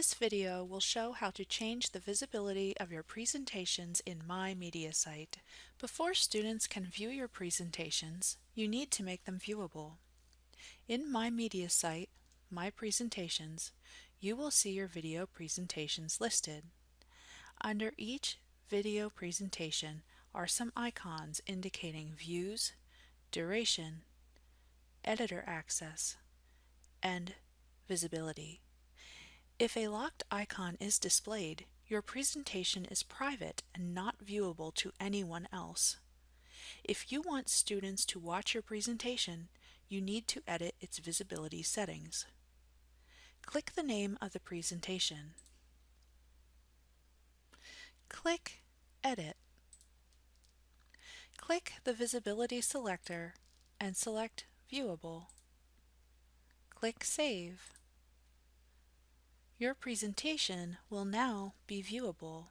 This video will show how to change the visibility of your presentations in My Mediasite. Before students can view your presentations, you need to make them viewable. In My Mediasite, My Presentations, you will see your video presentations listed. Under each video presentation are some icons indicating views, duration, editor access, and visibility. If a locked icon is displayed, your presentation is private and not viewable to anyone else. If you want students to watch your presentation, you need to edit its visibility settings. Click the name of the presentation. Click Edit. Click the Visibility selector and select Viewable. Click Save. Your presentation will now be viewable.